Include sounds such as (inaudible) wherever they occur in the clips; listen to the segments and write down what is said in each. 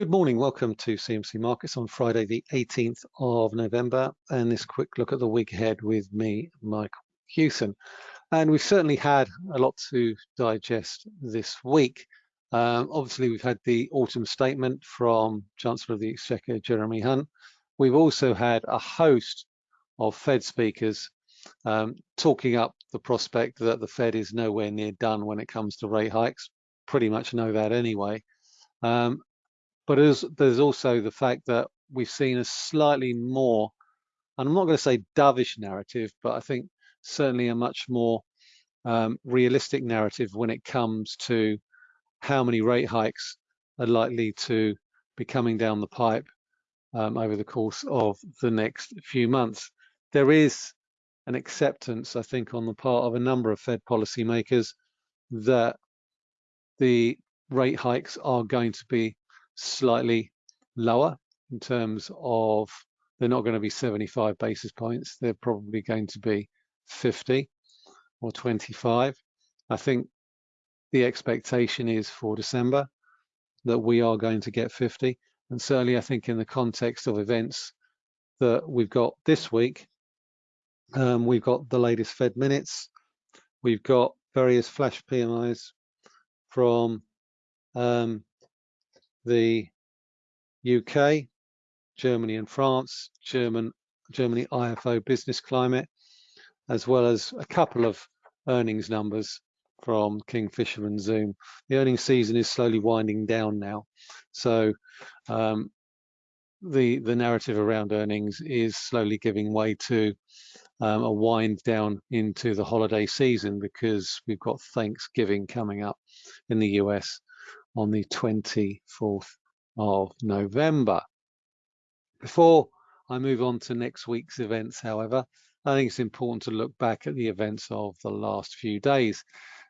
Good morning, welcome to CMC Markets on Friday the 18th of November and this quick look at the week ahead with me, Mike Hewson. And we've certainly had a lot to digest this week. Um, obviously, we've had the autumn statement from Chancellor of the Exchequer, Jeremy Hunt. We've also had a host of Fed speakers um, talking up the prospect that the Fed is nowhere near done when it comes to rate hikes. Pretty much know that anyway. Um, but there's also the fact that we've seen a slightly more, and I'm not going to say dovish narrative, but I think certainly a much more um, realistic narrative when it comes to how many rate hikes are likely to be coming down the pipe um, over the course of the next few months. There is an acceptance, I think, on the part of a number of Fed policymakers that the rate hikes are going to be slightly lower in terms of they're not going to be 75 basis points. They're probably going to be 50 or 25. I think the expectation is for December that we are going to get 50. And certainly I think in the context of events that we've got this week, um, we've got the latest Fed minutes, we've got various flash PMIs from um, the UK, Germany and France, German, Germany IFO business climate, as well as a couple of earnings numbers from Kingfisher and Zoom. The earnings season is slowly winding down now. So um, the, the narrative around earnings is slowly giving way to um, a wind down into the holiday season because we've got Thanksgiving coming up in the US on the 24th of November. Before I move on to next week's events, however, I think it's important to look back at the events of the last few days.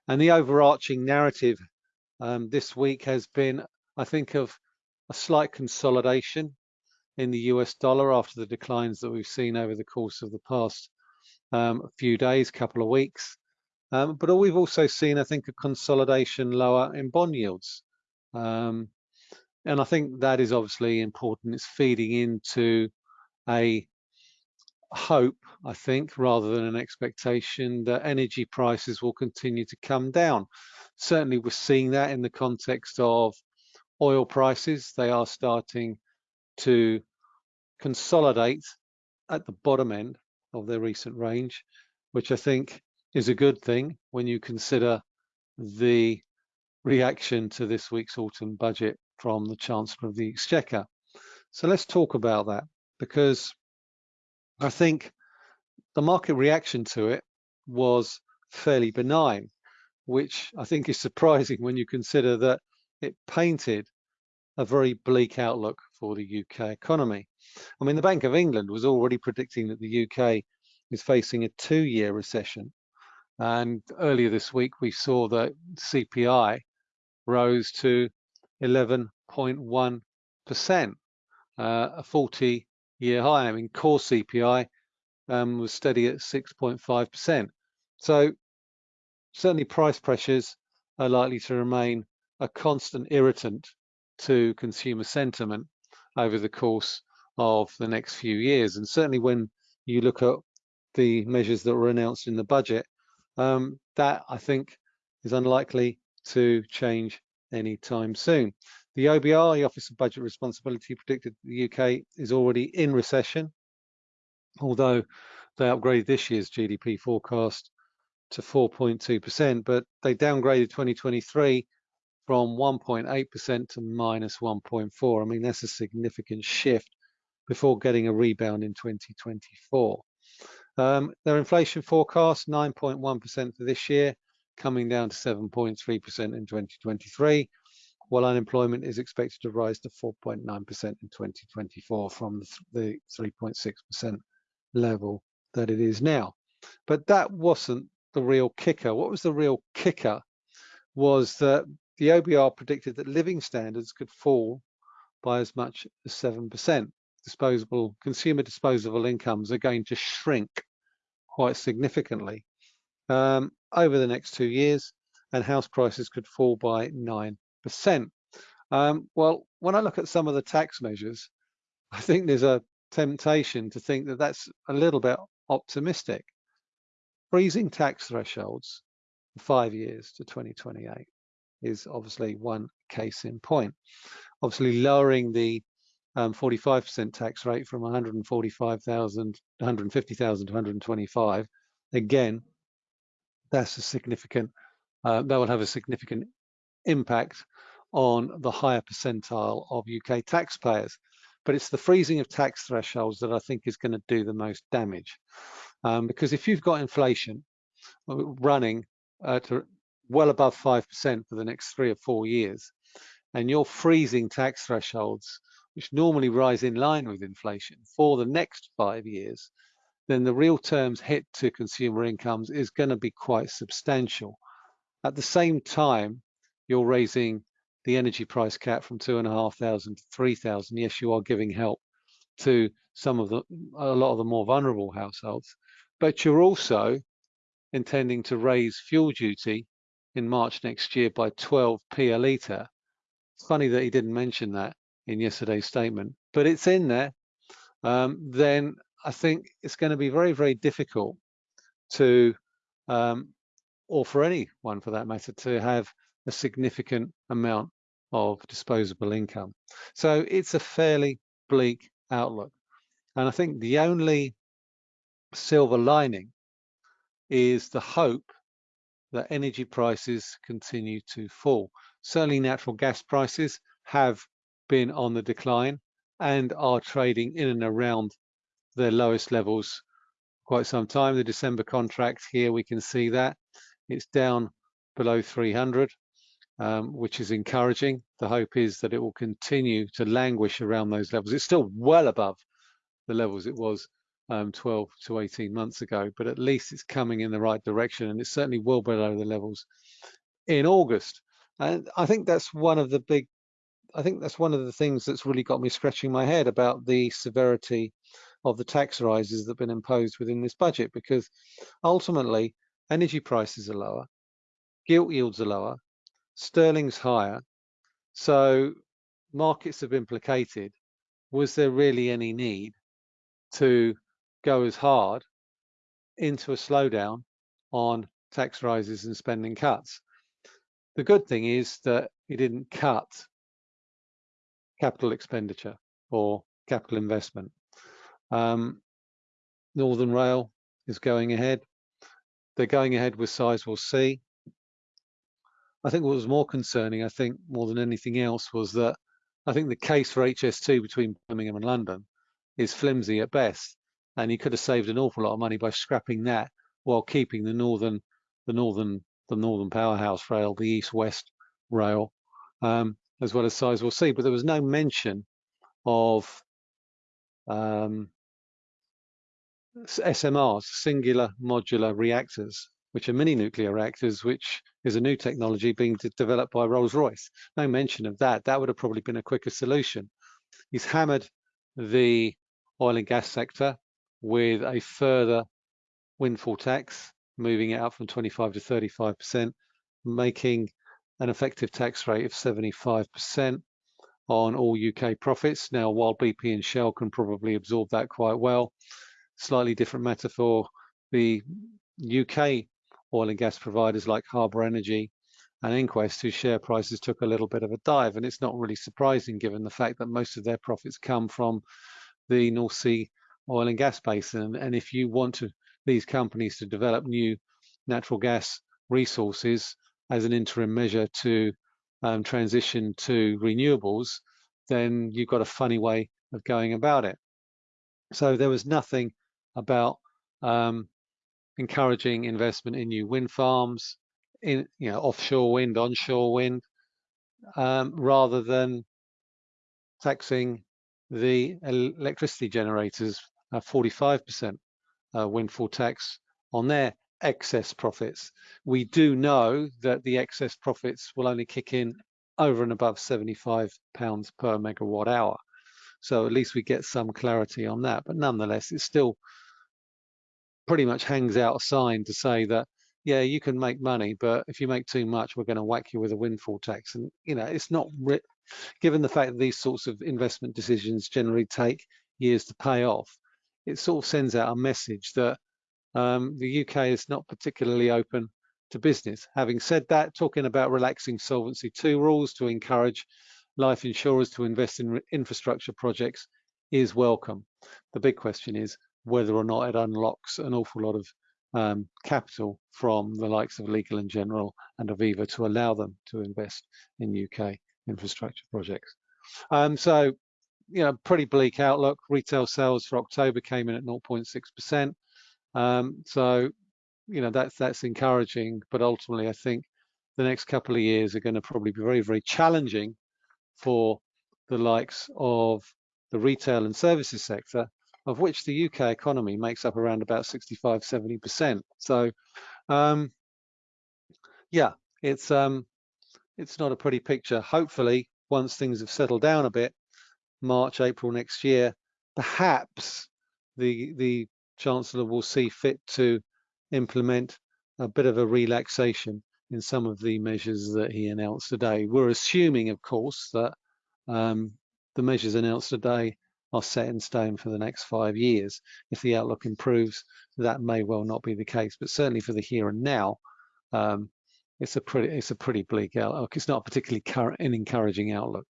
And the overarching narrative um, this week has been, I think, of a slight consolidation in the US dollar after the declines that we've seen over the course of the past um, few days, couple of weeks. Um, but we've also seen, I think, a consolidation lower in bond yields. Um, and I think that is obviously important. It's feeding into a hope, I think, rather than an expectation that energy prices will continue to come down. Certainly we're seeing that in the context of oil prices. They are starting to consolidate at the bottom end of their recent range, which I think is a good thing when you consider the reaction to this week's autumn budget from the Chancellor of the Exchequer. So let's talk about that because I think the market reaction to it was fairly benign, which I think is (laughs) surprising when you consider that it painted a very bleak outlook for the UK economy. I mean, the Bank of England was already predicting that the UK is facing a two-year recession. And earlier this week, we saw that CPI rose to 11.1%, uh, a 40 year high. I mean, core CPI um, was steady at 6.5%. So certainly price pressures are likely to remain a constant irritant to consumer sentiment over the course of the next few years. And certainly when you look at the measures that were announced in the budget, um, that I think is unlikely to change anytime soon. The OBR, the Office of Budget Responsibility, predicted the UK is already in recession, although they upgraded this year's GDP forecast to 4.2%, but they downgraded 2023 from 1.8% to minus 1.4. I mean, that's a significant shift before getting a rebound in 2024. Um, their inflation forecast, 9.1% for this year, coming down to 7.3% in 2023, while unemployment is expected to rise to 4.9% in 2024 from the 3.6% level that it is now. But that wasn't the real kicker. What was the real kicker was that the OBR predicted that living standards could fall by as much as 7%. Disposable consumer disposable incomes are going to shrink quite significantly um, over the next two years, and house prices could fall by 9%. Um, well, when I look at some of the tax measures, (laughs) I think there's a temptation to think that that's a little bit optimistic. Freezing tax thresholds for five years to 2028 is obviously one case in point. Obviously lowering the 45% um, tax rate from 145,000, 150,000 to 125. Again, that's a significant, uh, that will have a significant impact on the higher percentile of UK taxpayers. But it's the freezing of tax thresholds that I think is going to do the most damage. Um, because if you've got inflation uh, running at well above 5% for the next three or four years, and you're freezing tax thresholds, which normally rise in line with inflation for the next five years, then the real terms hit to consumer incomes is going to be quite substantial. At the same time, you're raising the energy price cap from two and a half thousand to three thousand. Yes, you are giving help to some of the a lot of the more vulnerable households, but you're also intending to raise fuel duty in March next year by 12p a litre. It's funny that he didn't mention that in yesterday's statement, but it's in there. Um, then I think it's going to be very, very difficult to, um, or for anyone for that matter, to have a significant amount of disposable income. So it's a fairly bleak outlook. And I think the only silver lining is the hope that energy prices continue to fall. Certainly natural gas prices have been on the decline and are trading in and around their lowest levels quite some time. The December contract here, we can see that it's down below 300, um, which is encouraging. The hope is that it will continue to languish around those levels. It's still well above the levels it was um, 12 to 18 months ago, but at least it's coming in the right direction and it's certainly well below the levels in August. And I think that's one of the big, I think that's one of the things that's really got me scratching my head about the severity of the tax rises that have been imposed within this budget, because ultimately energy prices are lower, gilt yields are lower, sterling's higher, so markets have implicated. Was there really any need to go as hard into a slowdown on tax rises and spending cuts. The good thing is that he didn't cut capital expenditure or capital investment. Um, Northern Rail is going ahead. They're going ahead with Sizewell C. I think what was more concerning, I think more than anything else, was that I think the case for HS2 between Birmingham and London is flimsy at best and he could have saved an awful lot of money by scrapping that while keeping the northern, the northern, the northern powerhouse rail, the east-west rail, um, as well as Sizewell C. But there was no mention of um, SMRs, singular modular reactors, which are mini nuclear reactors, which is a new technology being developed by Rolls-Royce. No mention of that. That would have probably been a quicker solution. He's hammered the oil and gas sector with a further windfall tax, moving it up from 25 to 35%, making an effective tax rate of 75% on all UK profits. Now, while BP and Shell can probably absorb that quite well, slightly different matter for the UK oil and gas providers like Harbour Energy and EnQuest, whose share prices took a little bit of a dive. And it's not really surprising given the fact that most of their profits come from the North Sea oil and gas basin. And if you want to, these companies to develop new natural gas resources as an interim measure to um, transition to renewables, then you've got a funny way of going about it. So there was nothing about um, encouraging investment in new wind farms, in you know offshore wind, onshore wind, um, rather than taxing the electricity generators 45% uh, windfall tax on their excess profits. We do know that the excess profits will only kick in over and above 75 pounds per megawatt hour. So at least we get some clarity on that. But nonetheless, it's still pretty much hangs out a sign to say that, yeah, you can make money, but if you make too much, we're going to whack you with a windfall tax. And, you know, it's not given the fact that these sorts of investment decisions generally take years to pay off, it sort of sends out a message that um, the UK is not particularly open to business. Having said that, talking about relaxing Solvency II rules to encourage life insurers to invest in infrastructure projects is welcome. The big question is whether or not it unlocks an awful lot of um, capital from the likes of Legal and General and Aviva to allow them to invest in UK infrastructure projects. Um, so, you know, pretty bleak outlook. Retail sales for October came in at 0.6%. Um, so, you know, that's that's encouraging, but ultimately, I think the next couple of years are going to probably be very, very challenging for the likes of the retail and services sector, of which the UK economy makes up around about 65, 70%. So, um, yeah, it's um, it's not a pretty picture. Hopefully, once things have settled down a bit, March, April next year, perhaps the the Chancellor will see fit to implement a bit of a relaxation in some of the measures that he announced today. We're assuming, of course, that um, the measures announced today are set in stone for the next five years. If the outlook improves, that may well not be the case, but certainly for the here and now, um, it's a pretty it's a pretty bleak outlook. It's not particularly an encouraging outlook.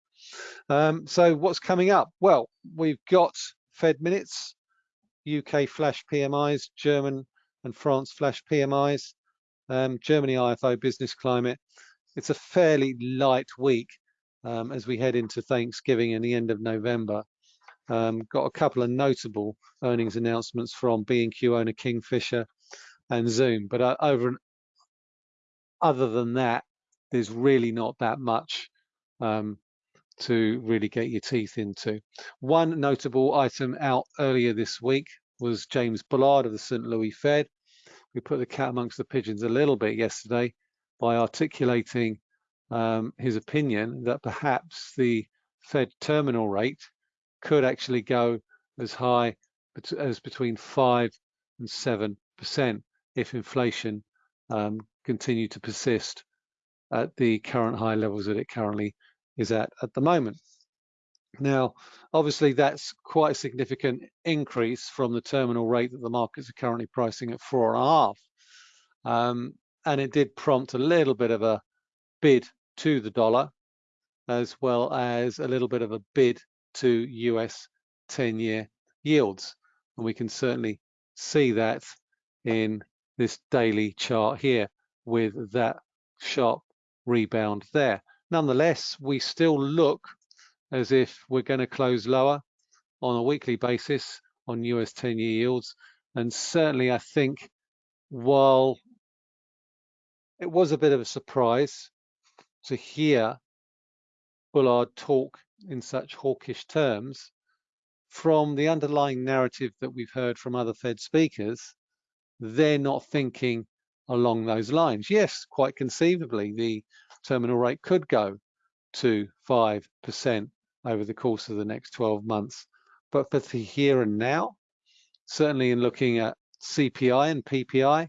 Um, so what's coming up? Well, we've got Fed minutes, UK flash PMIs, German and France flash PMIs, um, Germany IFO business climate. It's a fairly light week um, as we head into Thanksgiving and the end of November. Um, got a couple of notable earnings announcements from B&Q owner Kingfisher and Zoom, but uh, over other than that, there's really not that much um, to really get your teeth into. One notable item out earlier this week was James Bullard of the St. Louis Fed. We put the cat amongst the pigeons a little bit yesterday by articulating um, his opinion that perhaps the Fed terminal rate could actually go as high as between 5 and 7% if inflation um, continued to persist at the current high levels that it currently is at at the moment. Now, obviously, that's quite a significant increase from the terminal rate that the markets are currently pricing at four and a half. Um, and it did prompt a little bit of a bid to the dollar, as well as a little bit of a bid to US 10-year yields. And we can certainly see that in this daily chart here with that sharp rebound there. Nonetheless, we still look as if we're going to close lower on a weekly basis on US 10-year yields. And certainly, I think while it was a bit of a surprise to hear Bullard talk in such hawkish terms, from the underlying narrative that we've heard from other Fed speakers, they're not thinking along those lines. Yes, quite conceivably, the terminal rate could go to 5% over the course of the next 12 months. But for the here and now, certainly in looking at CPI and PPI,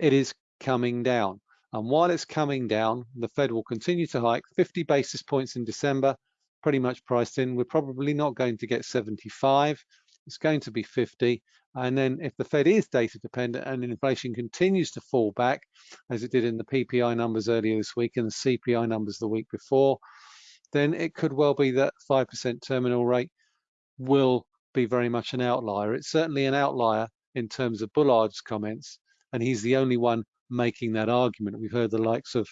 it is coming down. And while it's coming down, the Fed will continue to hike 50 basis points in December, pretty much priced in. We're probably not going to get 75. It's going to be 50. And then if the Fed is data dependent and inflation continues to fall back, as it did in the PPI numbers earlier this week and the CPI numbers the week before, then it could well be that 5% terminal rate will be very much an outlier. It's certainly an outlier in terms of Bullard's comments, and he's the only one making that argument. We've heard the likes of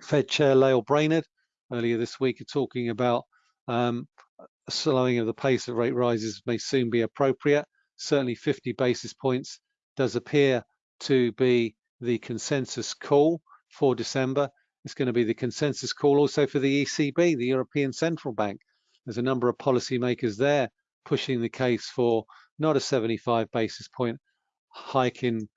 Fed Chair Lael Brainard earlier this week are talking about um, a slowing of the pace of rate rises may soon be appropriate. Certainly 50 basis points does appear to be the consensus call for December. It's going to be the consensus call also for the ECB, the European Central Bank. There's a number of policymakers there pushing the case for not a 75 basis point hike in,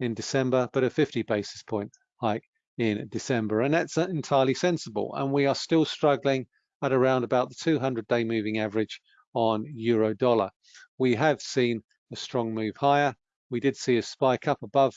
in December, but a 50 basis point hike in December. And that's entirely sensible. And we are still struggling at around about the 200 day moving average on euro dollar. We have seen a strong move higher. We did see a spike up above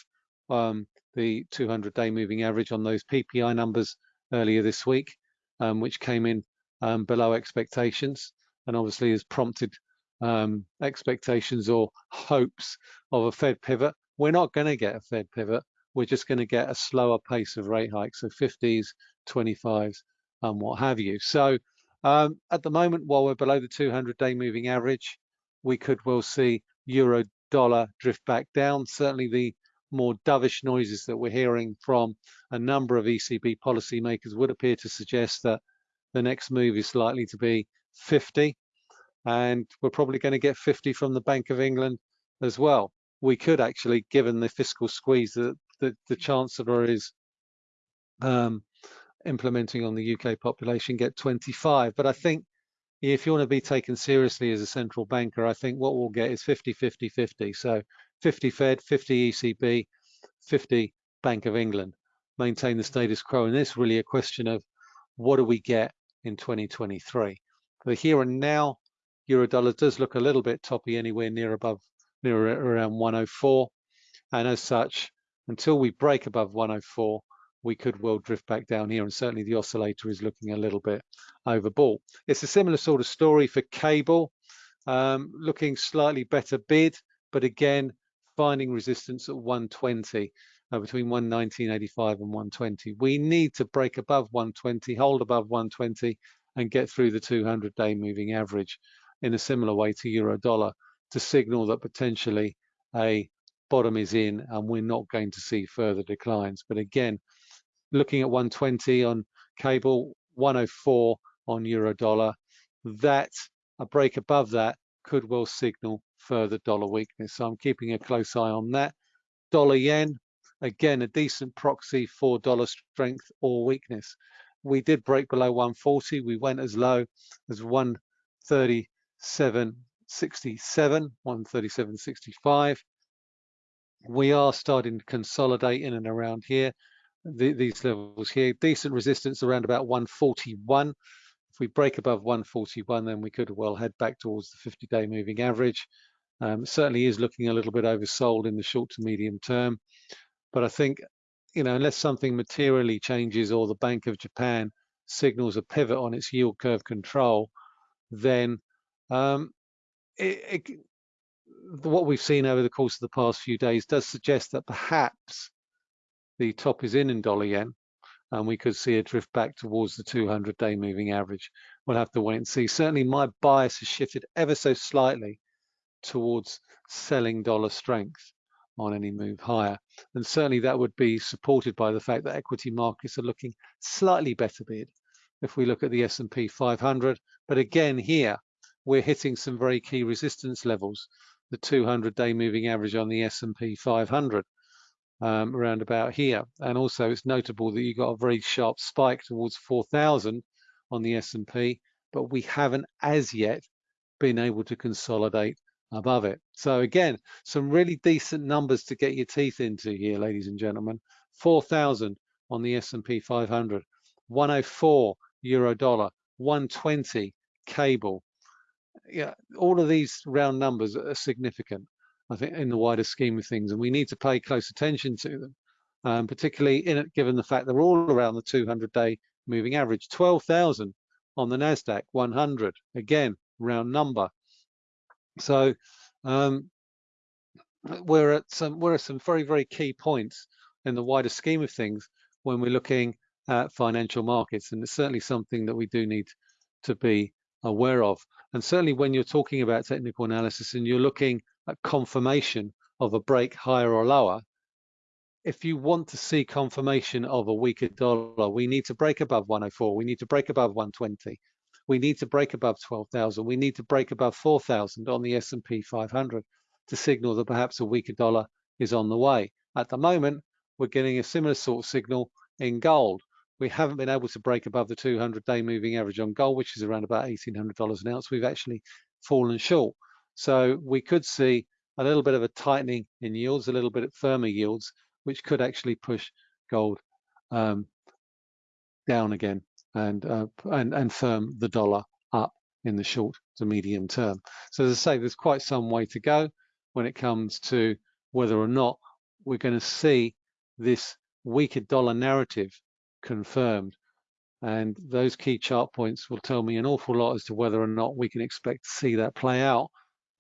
um, the 200-day moving average on those PPI numbers earlier this week, um, which came in um, below expectations and obviously has prompted um, expectations or hopes of a Fed pivot. We're not going to get a Fed pivot. We're just going to get a slower pace of rate hikes, so 50s, 25s, and what have you. So um, at the moment, while we're below the 200-day moving average, we could well see euro dollar drift back down. Certainly the more dovish noises that we're hearing from a number of ECB policymakers would appear to suggest that the next move is likely to be 50 and we're probably going to get 50 from the Bank of England as well. We could actually, given the fiscal squeeze that the, the Chancellor is um, implementing on the UK population, get 25. But I think if you want to be taken seriously as a central banker, I think what we'll get is 50, 50, 50. So 50 Fed, 50 ECB, 50 Bank of England. Maintain the status quo. And this really a question of what do we get in 2023? The here and now Euro dollar does look a little bit toppy anywhere near above, near around 104. And as such, until we break above 104, we could well drift back down here. And certainly the oscillator is looking a little bit overbought. It's a similar sort of story for cable, um, looking slightly better bid, but again, finding resistance at 120. Uh, between 119.85 and 120. We need to break above 120, hold above 120, and get through the 200-day moving average in a similar way to euro dollar to signal that potentially a bottom is in and we're not going to see further declines. But again, looking at 120 on cable, 104 on euro dollar, that a break above that could well signal further dollar weakness. So I'm keeping a close eye on that. Dollar yen, again, a decent proxy for dollar strength or weakness. We did break below 140. We went as low as 130 767, 137.65. We are starting to consolidate in and around here, the, these levels here. Decent resistance around about 141. If we break above 141, then we could well head back towards the 50-day moving average. Um, certainly is looking a little bit oversold in the short to medium term. But I think, you know, unless something materially changes or the Bank of Japan signals a pivot on its yield curve control, then um, it, it, what we've seen over the course of the past few days does suggest that perhaps the top is in in dollar yen and we could see a drift back towards the 200-day moving average. We'll have to wait and see. Certainly my bias has shifted ever so slightly towards selling dollar strength on any move higher. And certainly that would be supported by the fact that equity markets are looking slightly better bid if we look at the S&P 500. But again here, we're hitting some very key resistance levels. The 200-day moving average on the S&P 500 um, around about here. And also it's notable that you got a very sharp spike towards 4,000 on the S&P, but we haven't as yet been able to consolidate above it. So again, some really decent numbers to get your teeth into here, ladies and gentlemen. 4,000 on the S&P 500, 104 euro dollar, 120 cable, yeah, all of these round numbers are significant, I think, in the wider scheme of things, and we need to pay close attention to them, um, particularly in given the fact they're all around the 200-day moving average. 12,000 on the Nasdaq 100, again, round number. So um, we're at some we're at some very very key points in the wider scheme of things when we're looking at financial markets, and it's certainly something that we do need to be aware of. And certainly when you're talking about technical analysis and you're looking at confirmation of a break higher or lower, if you want to see confirmation of a weaker dollar, we need to break above 104. We need to break above 120. We need to break above 12,000. We need to break above 4,000 on the S&P 500 to signal that perhaps a weaker dollar is on the way. At the moment, we're getting a similar sort of signal in gold we haven't been able to break above the 200-day moving average on gold, which is around about $1,800 an ounce. We've actually fallen short. So we could see a little bit of a tightening in yields, a little bit of firmer yields, which could actually push gold um, down again and, uh, and, and firm the dollar up in the short to medium term. So as I say, there's quite some way to go when it comes to whether or not we're going to see this weaker dollar narrative confirmed And those key chart points will tell me an awful lot as to whether or not we can expect to see that play out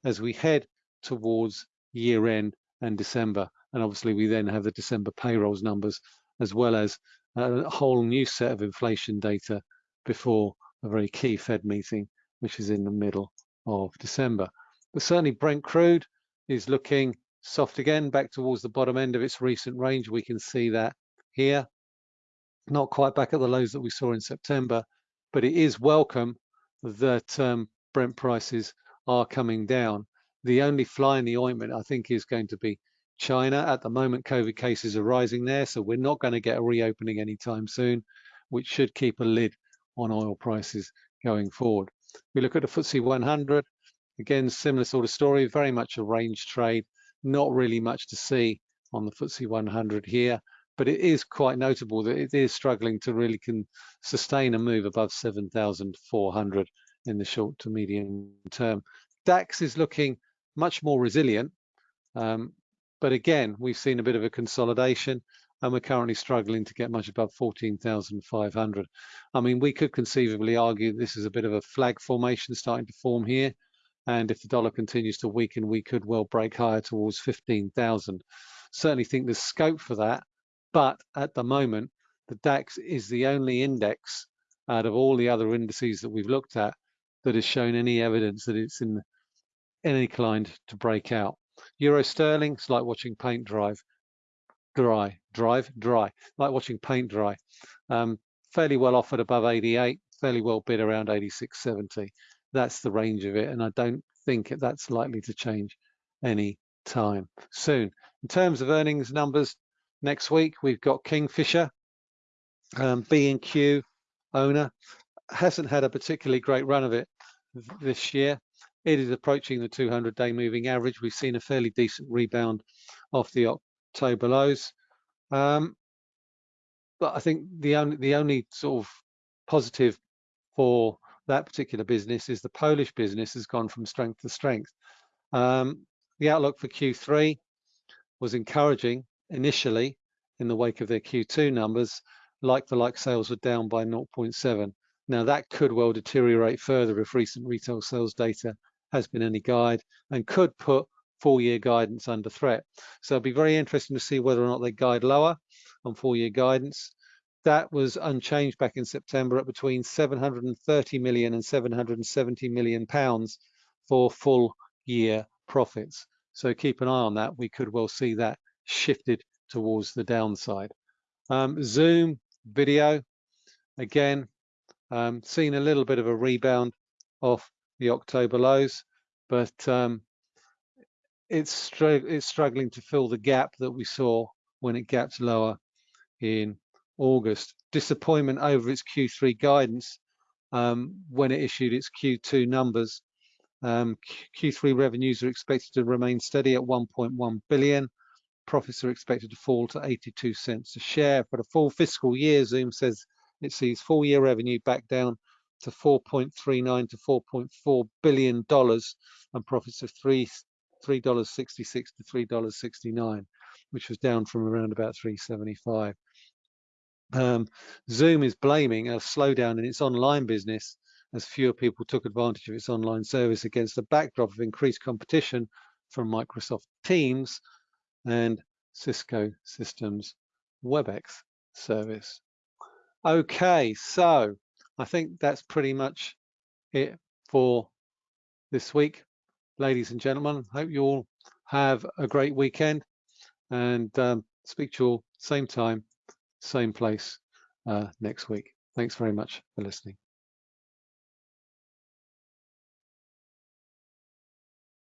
as we head towards year end and December. And obviously we then have the December payrolls numbers as well as a whole new set of inflation data before a very key Fed meeting, which is in the middle of December. But certainly Brent crude is looking soft again, back towards the bottom end of its recent range. We can see that here. Not quite back at the lows that we saw in September, but it is welcome that um, Brent prices are coming down. The only fly in the ointment, I think, is going to be China. At the moment, COVID cases are rising there, so we're not going to get a reopening anytime soon, which should keep a lid on oil prices going forward. We look at the FTSE 100, again, similar sort of story, very much a range trade, not really much to see on the FTSE 100 here, but it is quite notable that it is struggling to really can sustain a move above 7,400 in the short to medium term. DAX is looking much more resilient, um, but again, we've seen a bit of a consolidation and we're currently struggling to get much above 14,500. I mean, we could conceivably argue this is a bit of a flag formation starting to form here. And if the dollar continues to weaken, we could well break higher towards 15,000. Certainly think there's scope for that. But at the moment, the DAX is the only index out of all the other indices that we've looked at that has shown any evidence that it's in any inclined to break out. Euro sterling, it's like watching paint drive dry, drive, dry, like watching paint dry. Um, fairly well offered above 88, fairly well bid around 86.70. That's the range of it, and I don't think that's likely to change any time soon. In terms of earnings numbers, next week we've got Kingfisher, um, B&Q owner, hasn't had a particularly great run of it this year. It is approaching the 200-day moving average. We've seen a fairly decent rebound off the October lows. Um, but I think the only the only sort of positive for that particular business is the Polish business has gone from strength to strength. Um, the outlook for Q3 was encouraging initially in the wake of their Q2 numbers. Like the like sales were down by 0.7. Now that could well deteriorate further if recent retail sales data has been any guide and could put four-year guidance under threat. So it'll be very interesting to see whether or not they guide lower on four-year guidance. That was unchanged back in September at between 730 million and 770 million pounds for full year profits. So keep an eye on that. We could well see that shifted towards the downside. Um, Zoom video, again, um, seen a little bit of a rebound off the October lows, but um, it's, it's struggling to fill the gap that we saw when it gapped lower in August. Disappointment over its Q3 guidance um, when it issued its Q2 numbers. Um, Q3 revenues are expected to remain steady at 1.1 billion. Profits are expected to fall to 82 cents a share. For the full fiscal year, Zoom says it sees full year revenue back down to 4.39 to 4.4 billion dollars and profits of three three dollars 66 to three dollars 69 which was down from around about 375 um, zoom is blaming a slowdown in its online business as fewer people took advantage of its online service against the backdrop of increased competition from microsoft teams and cisco systems webex service okay so I think that's pretty much it for this week. Ladies and gentlemen, hope you all have a great weekend and um, speak to you all same time, same place uh, next week. Thanks very much for listening.